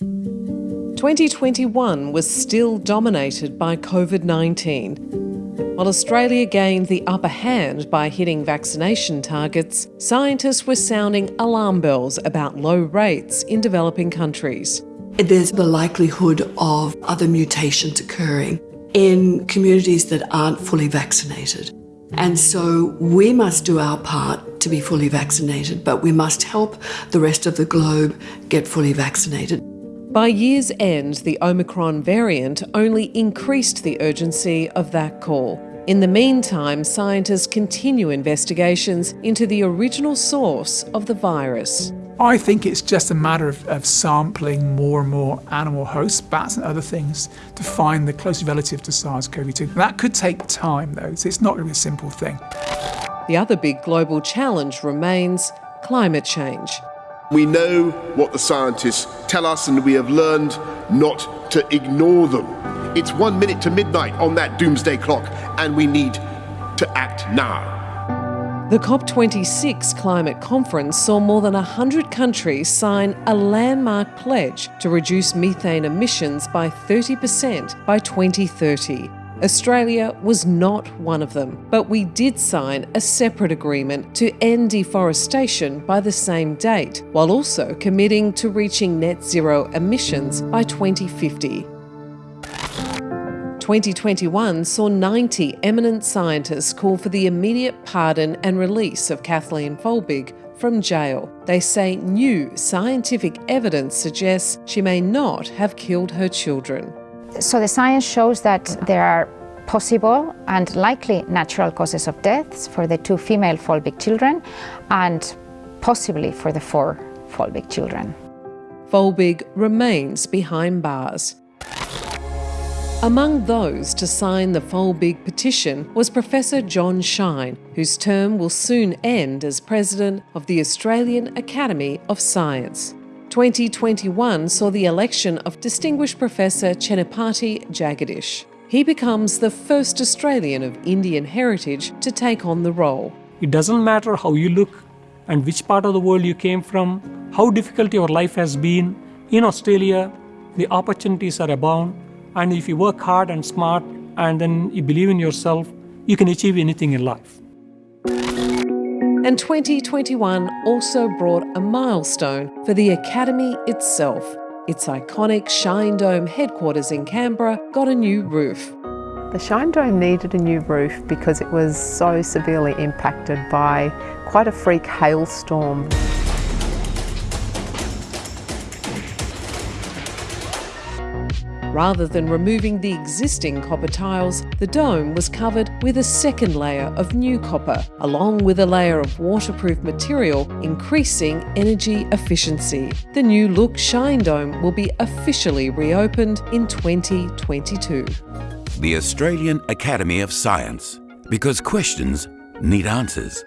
2021 was still dominated by COVID 19. While Australia gained the upper hand by hitting vaccination targets, scientists were sounding alarm bells about low rates in developing countries. There's the likelihood of other mutations occurring in communities that aren't fully vaccinated. And so we must do our part to be fully vaccinated, but we must help the rest of the globe get fully vaccinated. By year's end, the Omicron variant only increased the urgency of that call. In the meantime, scientists continue investigations into the original source of the virus. I think it's just a matter of, of, sampling more and more animal hosts, bats and other things, to find the close relative to SARS-CoV-2. That could take time though, so it's not really a simple thing. The other big global challenge remains climate change. We know what the scientists tell us and we have learned not to ignore them. It's one minute to midnight on that doomsday clock and we need to act now. The COP26 climate conference saw more than 100 countries sign a landmark pledge to reduce methane emissions by 30% by 2030. Australia was not one of them, but we did sign a separate agreement to end deforestation by the same date, while also committing to reaching net zero emissions by 2050. 2021 saw 90 eminent scientists call for the immediate pardon and release of Kathleen Folbig from jail. They say new scientific evidence suggests she may not have killed her children. So the science shows that there are possible and likely natural causes of deaths for the two female Folbig children and possibly for the four Folbig children. Folbig remains behind bars. Among those to sign the Folbig petition was Professor John Shine, whose term will soon end as President of the Australian Academy of Science. 2021 saw the election of Distinguished Professor Chennapati Jagadish. He becomes the first Australian of Indian heritage to take on the role. It doesn't matter how you look and which part of the world you came from, how difficult your life has been. In Australia, the opportunities are abound, and if you work hard and smart and then you believe in yourself, you can achieve anything in life. And 2021 also brought a milestone for the Academy itself. Its iconic Shine Dome headquarters in Canberra got a new roof. The Shine Dome needed a new roof because it was so severely impacted by quite a freak hailstorm. Rather than removing the existing copper tiles, the dome was covered with a second layer of new copper, along with a layer of waterproof material, increasing energy efficiency. The new look Shine Dome will be officially reopened in 2022. The Australian Academy of Science, because questions need answers.